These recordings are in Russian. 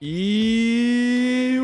И...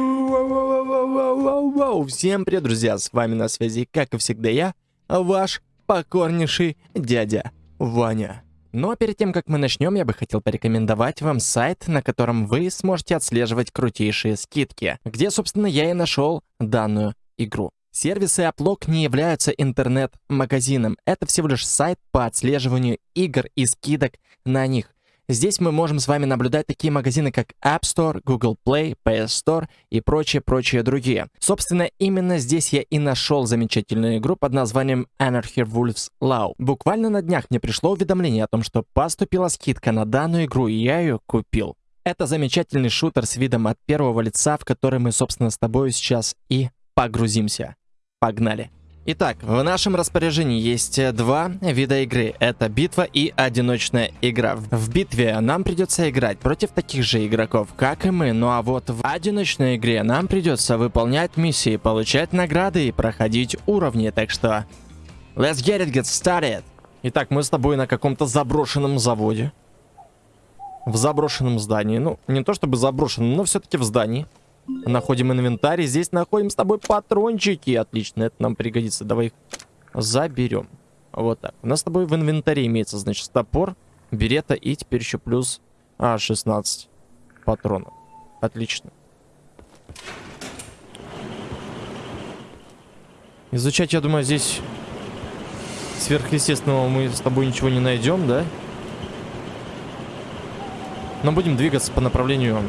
Всем привет, друзья! С вами на связи, как и всегда я, ваш покорнейший дядя Ваня. Но перед тем, как мы начнем, я бы хотел порекомендовать вам сайт, на котором вы сможете отслеживать крутейшие скидки, где, собственно, я и нашел данную игру. Сервисы Аплок не являются интернет-магазином. Это всего лишь сайт по отслеживанию игр и скидок на них. Здесь мы можем с вами наблюдать такие магазины, как App Store, Google Play, PS Store и прочие-прочие другие. Собственно, именно здесь я и нашел замечательную игру под названием Anarchy Wolves Law. Буквально на днях мне пришло уведомление о том, что поступила скидка на данную игру, и я ее купил. Это замечательный шутер с видом от первого лица, в который мы, собственно, с тобой сейчас и погрузимся. Погнали! Итак, в нашем распоряжении есть э, два вида игры. Это битва и одиночная игра. В битве нам придется играть против таких же игроков, как и мы. Ну а вот в одиночной игре нам придется выполнять миссии, получать награды и проходить уровни. Так что, let's get it, get started. Итак, мы с тобой на каком-то заброшенном заводе. В заброшенном здании. Ну, не то чтобы заброшенном, но все-таки в здании. Находим инвентарь. Здесь находим с тобой патрончики. Отлично, это нам пригодится. Давай их заберем. Вот так. У нас с тобой в инвентаре имеется, значит, топор, берета и теперь еще плюс а, 16 патронов. Отлично. Изучать, я думаю, здесь сверхъестественного мы с тобой ничего не найдем, да? Но будем двигаться по направлению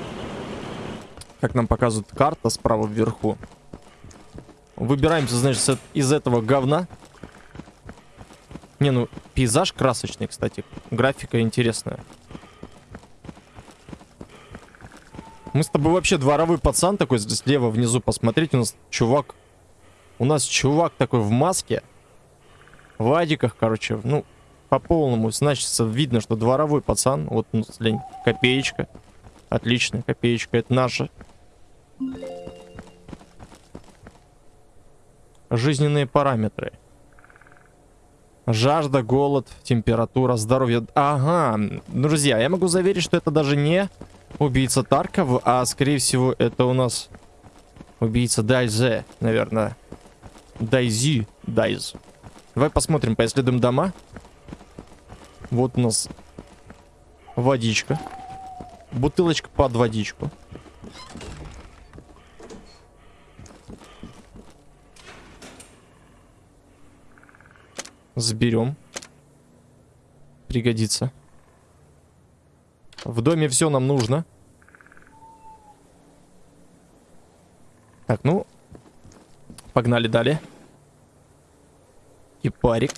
как нам показывает карта справа вверху. Выбираемся, значит, из этого говна. Не, ну, пейзаж красочный, кстати. Графика интересная. Мы с тобой вообще дворовой пацан такой слева внизу. Посмотрите, у нас чувак... У нас чувак такой в маске. В адиках, короче. Ну, по полному. Значит, видно, что дворовой пацан. Вот, ну, копеечка. Отлично, копеечка. Это наша. Жизненные параметры. Жажда, голод, температура, здоровье. Ага, друзья, я могу заверить, что это даже не убийца Тарков, а скорее всего это у нас убийца Дайзе, наверное. Дайзи, Дайз. Давай посмотрим, поисследуем дома. Вот у нас водичка. Бутылочка под водичку. Заберем. Пригодится. В доме все нам нужно. Так, ну. Погнали далее. И парик.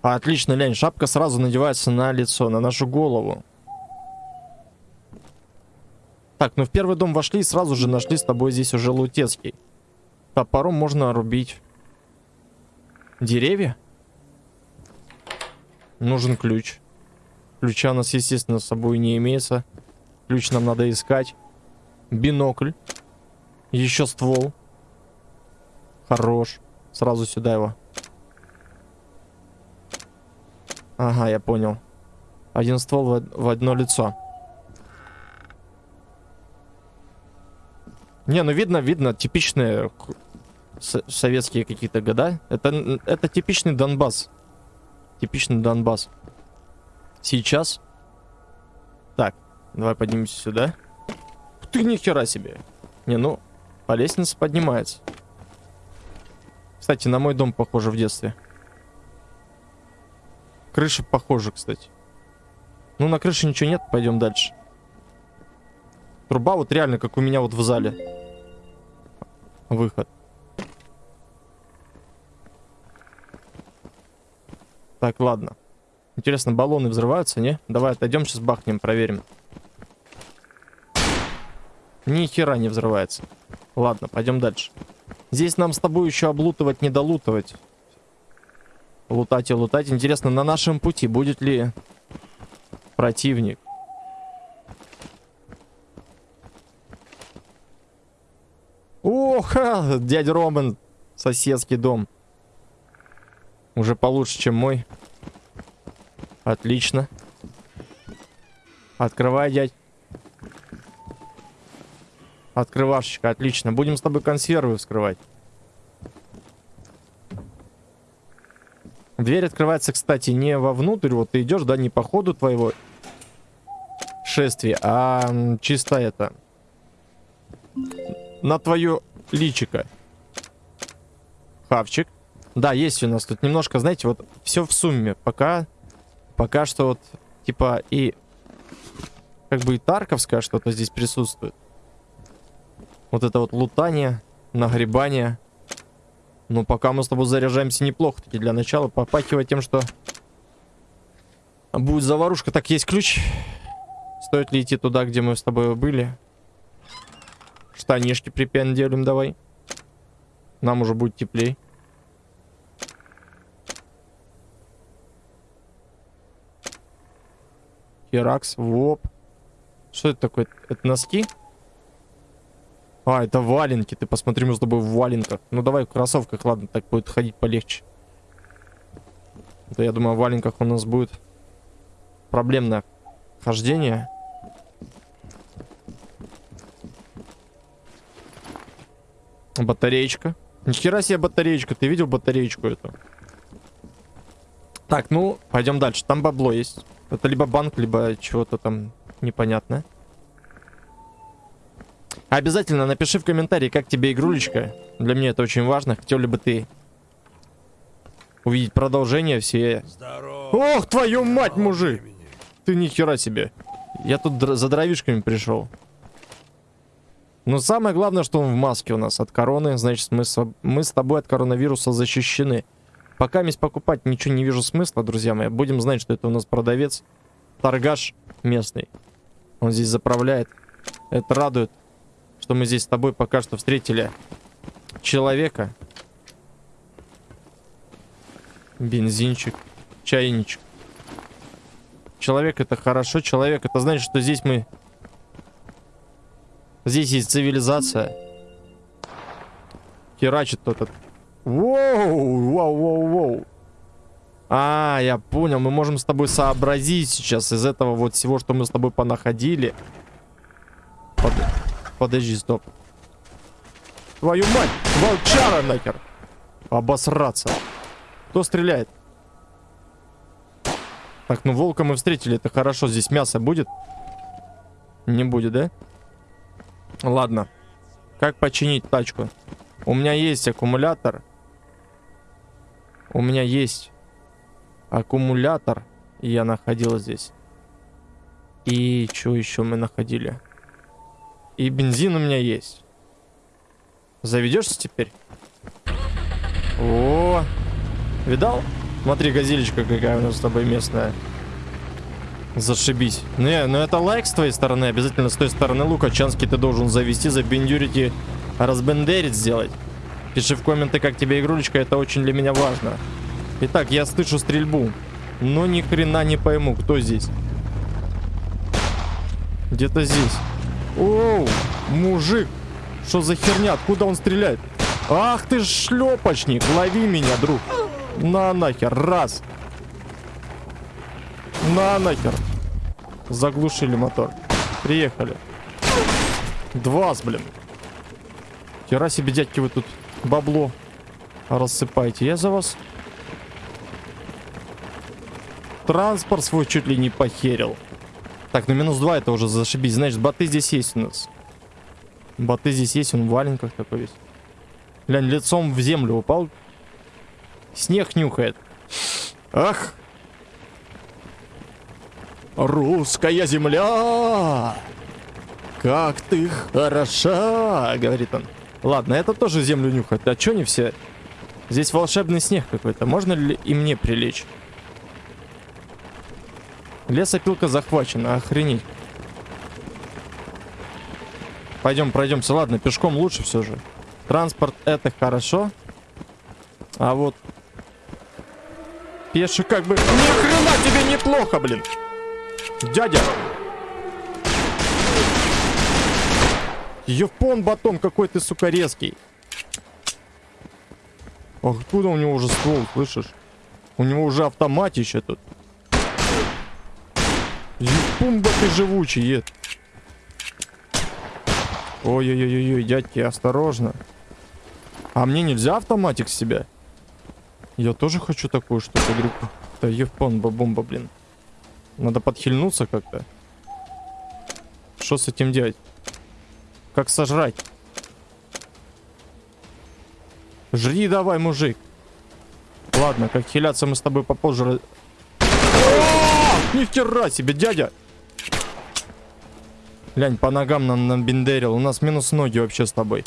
Отлично, лянь, шапка сразу надевается на лицо, на нашу голову. Так, ну в первый дом вошли и сразу же нашли с тобой здесь уже лутецкий. Топором можно рубить деревья. Нужен ключ. Ключа у нас, естественно, с собой не имеется. Ключ нам надо искать. Бинокль. Еще ствол. Хорош. Сразу сюда его. Ага, я понял. Один ствол в, одно лицо. Не, ну видно, видно, типичные советские какие-то года. Это, это типичный Донбасс. Типичный Донбасс. Сейчас. Так, давай поднимемся сюда. Ты ни хера себе. Не, ну, по лестнице поднимается. Кстати, на мой дом похоже в детстве. Крыша похожа, кстати. Ну, на крыше ничего нет, пойдем дальше. Труба вот реально, как у меня вот в зале. Выход. Так, ладно. Интересно, баллоны взрываются, не? Давай отойдем, сейчас бахнем, проверим. Ни хера не взрывается. Ладно, пойдем дальше. Здесь нам с тобой еще облутывать, не долутывать. Лутать и лутать. Интересно, на нашем пути будет ли противник? Ох, дядя Роман, соседский дом. Уже получше, чем мой. Отлично. Открывай, дядь. Открывашечка, отлично. Будем с тобой консервы вскрывать. Дверь открывается, кстати, не вовнутрь. Вот ты идешь, да, не по ходу твоего шествия, а чисто это... На твое личико. Хавчик. Да, есть у нас тут немножко, знаете, вот все в сумме. Пока, пока что вот, типа, и как бы и Тарковское что-то здесь присутствует. Вот это вот лутание, нагребание. Но пока мы с тобой заряжаемся неплохо. Таки для начала попахивать тем, что будет заварушка. Так, есть ключ. Стоит ли идти туда, где мы с тобой были? Штанишки припенделим давай. Нам уже будет теплей. Херакс, воп. Что это такое? Это носки? А, это валенки. Ты посмотри, мы с тобой в валенках. Ну, давай в кроссовках, ладно, так будет ходить полегче. Это, я думаю, в валенках у нас будет проблемное хождение. Батареечка. Нихера себе батареечка. Ты видел батареечку эту? Так, ну, пойдем дальше. Там бабло есть. Это либо банк, либо чего-то там непонятное. Обязательно напиши в комментарии, как тебе игрулечка. Для меня это очень важно. Хотел ли бы ты увидеть продолжение все... Здорово. Ох, твою мать, мужик! Ты ни хера себе. Я тут за дровишками пришел. Но самое главное, что он в маске у нас от короны. Значит, мы с, мы с тобой от коронавируса защищены. Пока месть покупать ничего не вижу смысла, друзья мои. Будем знать, что это у нас продавец. Торгаш местный. Он здесь заправляет. Это радует, что мы здесь с тобой пока что встретили человека. Бензинчик, чайничек. Человек это хорошо. Человек это значит, что здесь мы... Здесь есть цивилизация. Херачит тот. Воу, воу, воу, воу. А, я понял. Мы можем с тобой сообразить сейчас из этого вот всего, что мы с тобой понаходили. Под... Подожди, стоп. Твою мать! Волчара нахер! Обосраться. Кто стреляет? Так, ну волка мы встретили. Это хорошо. Здесь мясо будет? Не будет, да? Ладно. Как починить тачку? У меня есть аккумулятор. У меня есть аккумулятор я находил здесь. И что еще мы находили? И бензин у меня есть. Заведешься теперь? О, видал? Смотри, газелечка какая у нас с тобой местная. Зашибись. Не, ну это лайк с твоей стороны. Обязательно с той стороны лука. Чанский ты должен завести, забендюрить и разбендерить сделать. Пиши в комменты, как тебе игрулечка. Это очень для меня важно. Итак, я слышу стрельбу. Но ни хрена не пойму, кто здесь. Где-то здесь. Оу, мужик. Что за херня? Откуда он стреляет? Ах ты шлепочник. Лови меня, друг. На нахер. Раз. На нахер. Заглушили мотор. Приехали. Два, блин. Хера себе, дядьки, вы тут бабло рассыпаете. Я за вас транспорт свой чуть ли не похерил. Так, ну минус 2 это уже зашибись. Значит, боты здесь есть у нас. Боты здесь есть, он в валенках такой весь. Глянь, лицом в землю упал. Снег нюхает. Ах! Русская земля! Как ты хороша! Говорит он. Ладно, это тоже землю нюхает. А чё не все? Здесь волшебный снег какой-то. Можно ли и мне прилечь? Лесопилка захвачена, охренеть. Пойдем, пройдемся. Ладно, пешком лучше все же. Транспорт это хорошо. А вот... Пеший как бы... Ни хрена тебе неплохо, блин. Дядя. Евпон батон, какой ты, сука, резкий. Откуда у него уже ствол, слышишь? У него уже автоматище тут. Пумба ты живучий, ед. Ой-ой-ой-ой, дядьки, осторожно. А мне нельзя автоматик с себя? Я тоже хочу такую штуку, говорю. Да ебомба бомба, блин. Надо подхильнуться как-то. Что с этим делать? Как сожрать? Жри давай, мужик. Ладно, как хиляться мы с тобой попозже... Ни хера себе, дядя! Глянь, по ногам нам набендерил. У нас минус ноги вообще с тобой.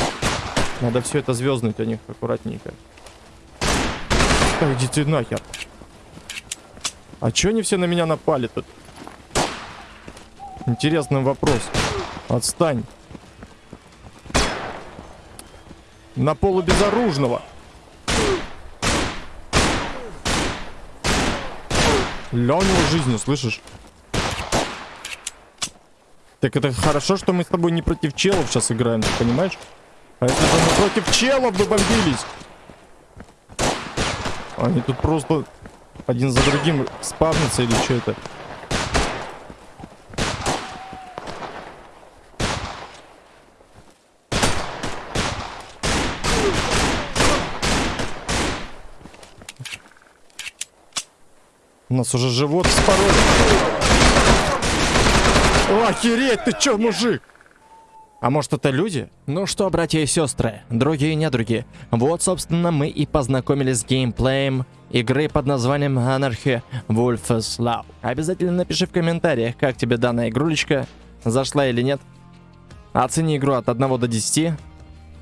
Надо все это звезднуть у них аккуратненько. Да иди ты нахер. А чё они все на меня напали тут? Интересный вопрос. Отстань. На полу безоружного. Ля у него жизни, слышишь? Так это хорошо, что мы с тобой не против челов сейчас играем, ты понимаешь? А если бы мы против челов бы бомбились? Они тут просто один за другим спавнятся или что это? У нас уже живот вспороли. Охереть, ты чё, мужик? А может это люди? Ну что, братья и сестры, другие и недруги, вот собственно мы и познакомились с геймплеем игры под названием Anarchy Wolf's Law. Обязательно напиши в комментариях, как тебе данная игрулечка, зашла или нет. Оцени игру от 1 до 10.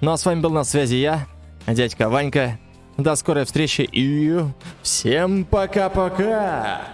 Ну а с вами был на связи я, дядька Ванька. До скорой встречи и всем пока-пока!